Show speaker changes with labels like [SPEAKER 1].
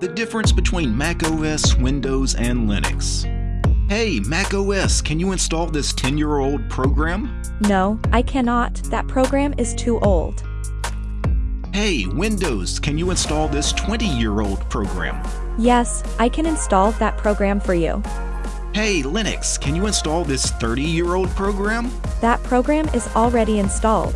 [SPEAKER 1] The difference between Mac OS, Windows, and Linux. Hey, Mac OS, can you install this 10 year old program?
[SPEAKER 2] No, I cannot. That program is too old.
[SPEAKER 1] Hey, Windows, can you install this 20 year old program?
[SPEAKER 2] Yes, I can install that program for you.
[SPEAKER 1] Hey, Linux, can you install this 30 year old program?
[SPEAKER 2] That program is already installed.